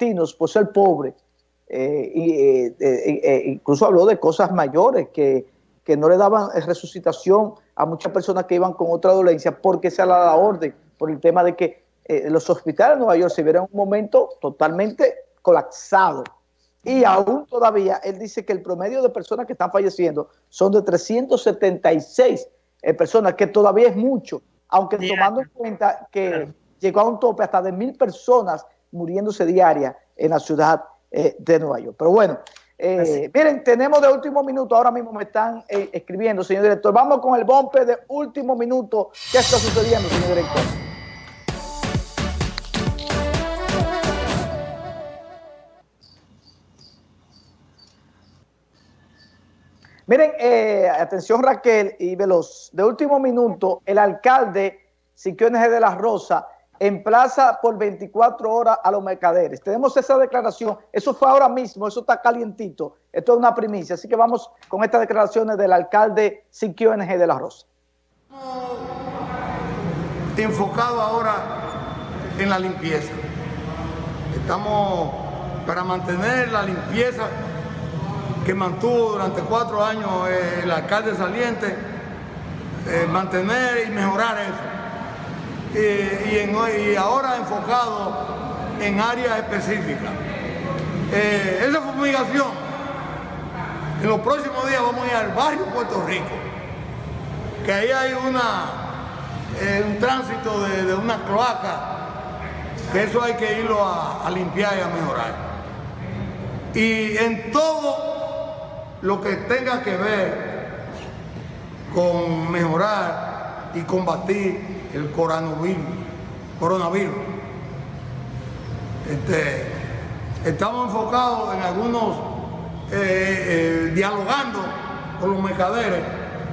latinos, por ser pobres, eh, incluso habló de cosas mayores que, que no le daban resucitación a muchas personas que iban con otra dolencia porque se dado la orden por el tema de que los hospitales de Nueva York se vieron en un momento totalmente colapsado. Y aún todavía, él dice que el promedio de personas que están falleciendo son de 376 eh, personas, que todavía es mucho, aunque tomando en cuenta que llegó a un tope hasta de mil personas muriéndose diaria en la ciudad eh, de Nueva York. Pero bueno, eh, miren, tenemos de último minuto, ahora mismo me están escribiendo, señor director. Vamos con el bombe de último minuto. ¿Qué está sucediendo, señor director? Miren, eh, atención Raquel y Veloz, de último minuto, el alcalde Siquiones de la Rosa emplaza por 24 horas a los mercaderes. Tenemos esa declaración, eso fue ahora mismo, eso está calientito, esto es una primicia, así que vamos con estas declaraciones del alcalde Siquiones de la Rosa. Enfocado ahora en la limpieza. Estamos para mantener la limpieza que mantuvo durante cuatro años el alcalde saliente, eh, mantener y mejorar eso. Y, ahora enfocado en áreas específicas. Eh, esa fumigación, en los próximos días vamos a ir al barrio Puerto Rico, que ahí hay una, un tránsito de, una cloaca, que eso hay que irlo a limpiar y a mejorar. Y en todo lo que tenga que ver con mejorar y combatir el coronavirus. coronavirus. Este, estamos enfocados en algunos, eh, eh, dialogando con los mercaderes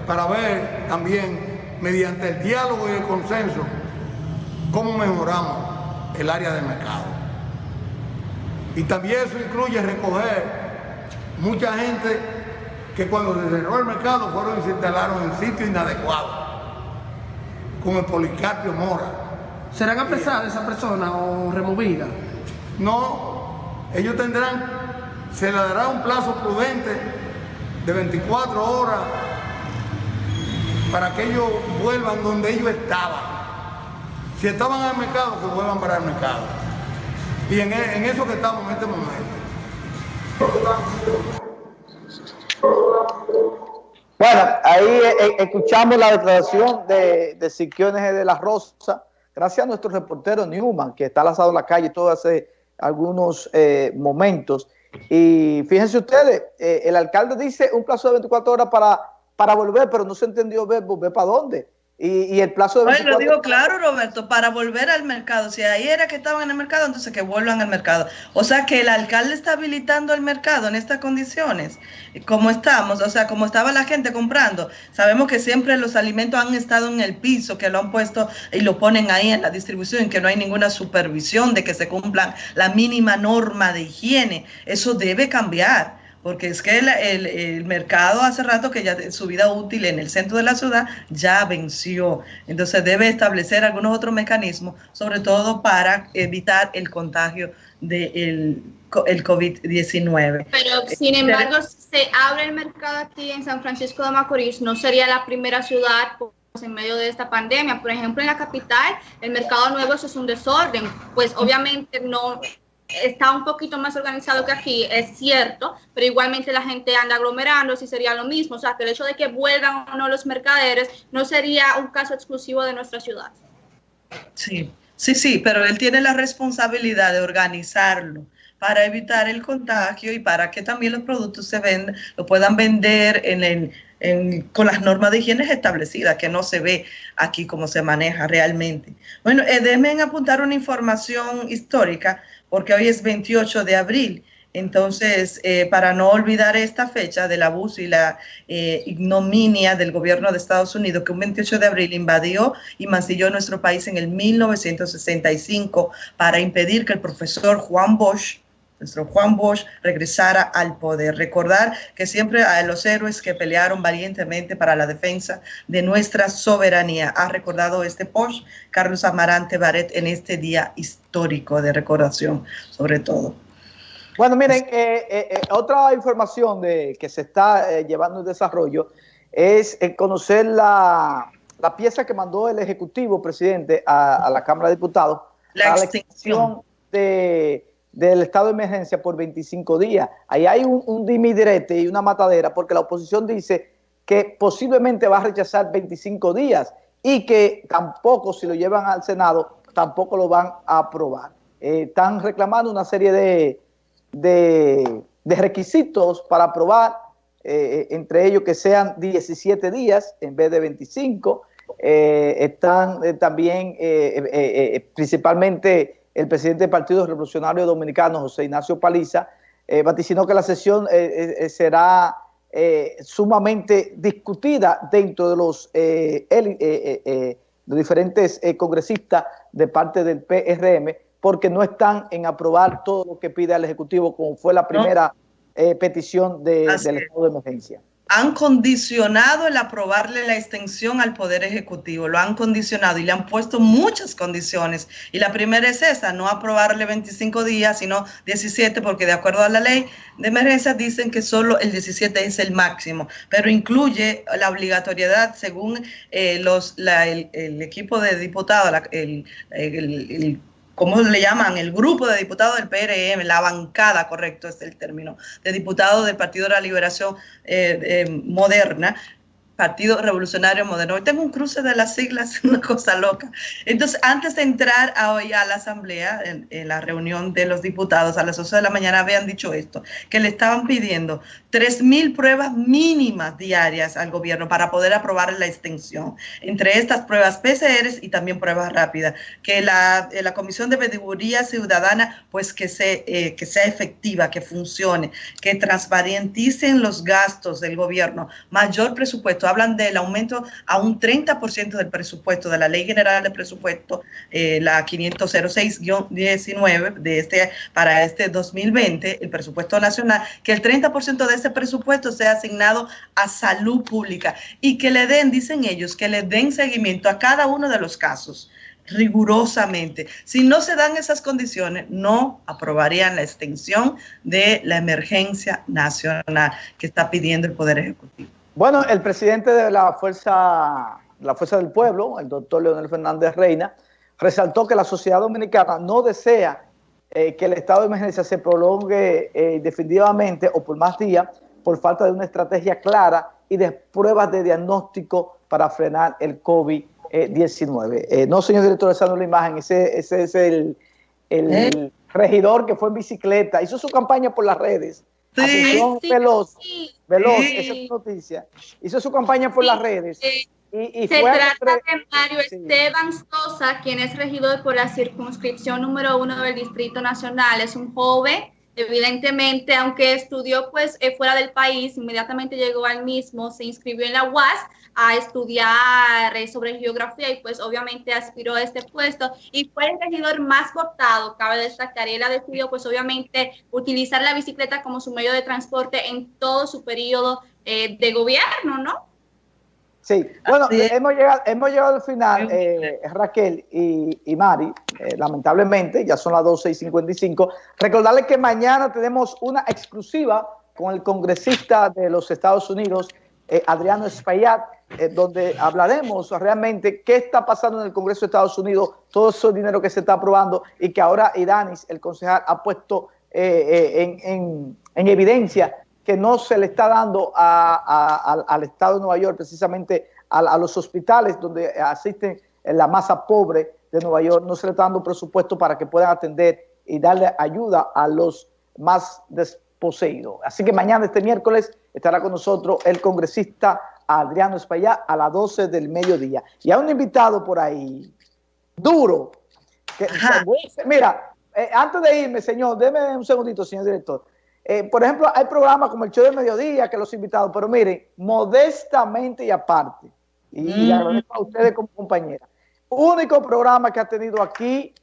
para ver también, mediante el diálogo y el consenso, cómo mejoramos el área del mercado. Y también eso incluye recoger mucha gente que cuando se cerró el mercado fueron y se instalaron en sitios inadecuados, como el Policarpio Mora. ¿Serán apresadas esas personas o removidas? No, ellos tendrán, se les dará un plazo prudente de 24 horas para que ellos vuelvan donde ellos estaban. Si estaban el mercado, que vuelvan para el mercado. Y en, en eso que estamos en este momento. Bueno, ahí eh, eh, escuchamos la declaración de, de Siquiones de la Rosa, gracias a nuestro reportero Newman, que está lanzado en la calle todo hace algunos eh, momentos. Y fíjense ustedes, el alcalde dice un plazo de 24 horas para, para volver, pero no se entendió ver, volver para dónde. Y, el plazo de 24 lo digo claro, Roberto, para volver al mercado. Si ahí era que estaban en el mercado, entonces que vuelvan al mercado. O sea que el alcalde está habilitando el mercado en estas condiciones, como estamos, o sea, como estaba la gente comprando. Sabemos que siempre los alimentos han estado en el piso, que lo han puesto y lo ponen ahí en la distribución, que no hay ninguna supervisión de que se cumplan la mínima norma de higiene. Eso debe cambiar porque es que el, mercado hace rato que ya su vida útil en el centro de la ciudad ya venció. Entonces debe establecer algunos otros mecanismos, sobre todo para evitar el contagio del el COVID-19. Pero sin eh, embargo, si se abre el mercado aquí en San Francisco de Macorís, no sería la primera ciudad pues, en medio de esta pandemia. Por ejemplo, en la capital, el mercado nuevo eso es un desorden. Pues obviamente no está un poquito más organizado que aquí, es cierto, pero igualmente la gente anda aglomerando, si sería lo mismo. O sea, que el hecho de que vuelvan o no los mercaderes no sería un caso exclusivo de nuestra ciudad. Sí, sí, sí, pero él tiene la responsabilidad de organizarlo para evitar el contagio y para que también los productos se vendan, lo puedan vender en con las normas de higiene establecidas, que no se ve aquí cómo se maneja realmente. Bueno, eh, déjenme apuntar una información histórica porque hoy es 28 de abril. Entonces, eh, para no olvidar esta fecha del abuso y la eh, ignominia del gobierno de Estados Unidos, que un 28 de abril invadió y mancilló nuestro país en el 1965 para impedir que el profesor Juan Bosch, nuestro Juan Bosch, regresara al poder. Recordar que siempre a los héroes que pelearon valientemente para la defensa de nuestra soberanía. Ha recordado este Bosch, Carlos Amarante Baret, en este día histórico de recordación, sobre todo. Bueno, miren, eh, eh, eh, otra información de, que se está llevando en desarrollo es conocer la, pieza que mandó el Ejecutivo, presidente, a, la Cámara de Diputados la extensión de, del estado de emergencia por 25 días. Ahí hay un, un dimidirete y una matadera porque la oposición dice que posiblemente va a rechazar 25 días y que tampoco, si lo llevan al Senado, tampoco lo van a aprobar. están reclamando una serie de de, requisitos para aprobar, eh, entre ellos que sean 17 días en vez de 25. Eh, están eh, también principalmente el presidente del Partido Revolucionario Dominicano, José Ignacio Paliza, vaticinó que la sesión será sumamente discutida dentro de los, los diferentes congresistas de parte del PRM, porque no están en aprobar todo lo que pide el Ejecutivo, como fue la primera eh, petición de, del estado de emergencia. Han condicionado el aprobarle la extensión al Poder Ejecutivo, lo han condicionado y le han puesto muchas condiciones. Y la primera es esa, no aprobarle 25 días, sino 17, porque de acuerdo a la ley de emergencia dicen que solo el 17 es el máximo, pero incluye la obligatoriedad según eh, los, el, equipo de diputados, el ¿cómo le llaman? El grupo de diputados del PRM, la bancada, correcto es el término, de diputados del Partido de la Liberación eh, eh, Moderna, Partido Revolucionario Moderno. Hoy tengo un cruce de las siglas, una cosa loca. Entonces, antes de entrar a hoy a la asamblea, en, la reunión de los diputados a las 11 de la mañana, habían dicho esto, que le estaban pidiendo 3.000 pruebas mínimas diarias al gobierno para poder aprobar la extensión. Entre estas pruebas PCR y también pruebas rápidas. Que la, eh, la Comisión de Pediduría Ciudadana, pues que, se, eh, que sea efectiva, que funcione, que transparenticen los gastos del gobierno, mayor presupuesto hablan del aumento a un 30% del presupuesto de la Ley General de Presupuesto, eh, la 506-19 de este, para este 2020, el presupuesto nacional, que el 30% de ese presupuesto sea asignado a salud pública y que le den, dicen ellos, que le den seguimiento a cada uno de los casos rigurosamente. Si no se dan esas condiciones, no aprobarían la extensión de la emergencia nacional que está pidiendo el Poder Ejecutivo. Bueno, el presidente de la Fuerza, la Fuerza del Pueblo, el doctor Leonel Fernández Reina, resaltó que la sociedad dominicana no desea eh, que el estado de emergencia se prolongue eh, definitivamente o por más días por falta de una estrategia clara y de pruebas de diagnóstico para frenar el COVID-19. Eh, no, señor director, esa no es la imagen, ese, ese es el, el regidor que fue en bicicleta, hizo su campaña por las redes Sí, Veloz, Veloz, esa es noticia. Hizo su campaña por las redes. Y, Se trata de Mario Esteban Sosa, quien es regidor por la circunscripción número uno del Distrito Nacional. Es un joven Evidentemente, aunque estudió pues eh, fuera del país, inmediatamente llegó al mismo, se inscribió en la UAS a estudiar eh, sobre geografía y pues obviamente aspiró a este puesto y fue el regidor más votado, cabe destacar, y él ha decidido pues obviamente utilizar la bicicleta como su medio de transporte en todo su periodo eh, de gobierno, ¿no? Sí, bueno, hemos llegado, hemos llegado al final, eh, Raquel y, Mari, eh, lamentablemente, ya son las 12 y 55. Recordarles que mañana tenemos una exclusiva con el congresista de los Estados Unidos, eh, Adriano Espaillat, donde hablaremos realmente qué está pasando en el Congreso de Estados Unidos, todo ese dinero que se está aprobando y que ahora Idanis, el concejal, ha puesto en, en evidencia que no se le está dando al Estado de Nueva York, precisamente a, los hospitales donde asisten la masa pobre de Nueva York, no se le está dando presupuesto para que puedan atender y darle ayuda a los más desposeídos. Así que mañana, este miércoles, estará con nosotros el congresista Adriano Espaillá a las 12 del mediodía. Y hay un invitado por ahí, duro. Que, mira, eh, antes de irme, señor, déme un segundito, señor director. Eh, por ejemplo, hay programas como el show de mediodía que los invitados, pero miren, modestamente y aparte, y, le agradezco a ustedes como compañera, único programa que ha tenido aquí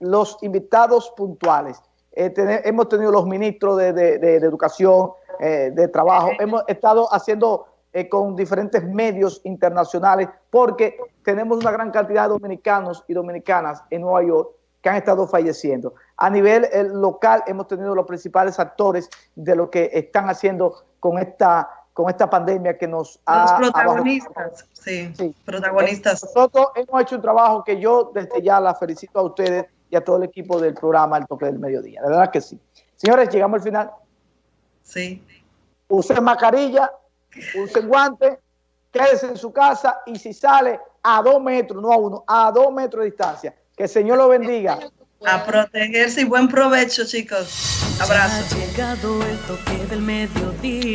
los invitados puntuales. Eh, hemos tenido los ministros de, educación, eh, de trabajo, hemos estado haciendo con diferentes medios internacionales porque tenemos una gran cantidad de dominicanos y dominicanas en Nueva York que han estado falleciendo. A nivel eh, local hemos tenido los principales actores de lo que están haciendo con esta con esta pandemia que nos ha... Los protagonistas, sí, sí, protagonistas. Nosotros hemos hecho un trabajo que yo desde ya la felicito a ustedes y a todo el equipo del programa El Toque del Mediodía. De verdad que sí. Señores, llegamos al final. Sí. Usen mascarilla, usen guantes, quédese en su casa y si sale a dos metros, no a uno, a dos metros de distancia. Que el Señor lo bendiga. A protegerse y buen provecho, chicos. Abrazo. Ha llegado el toque del mediodía.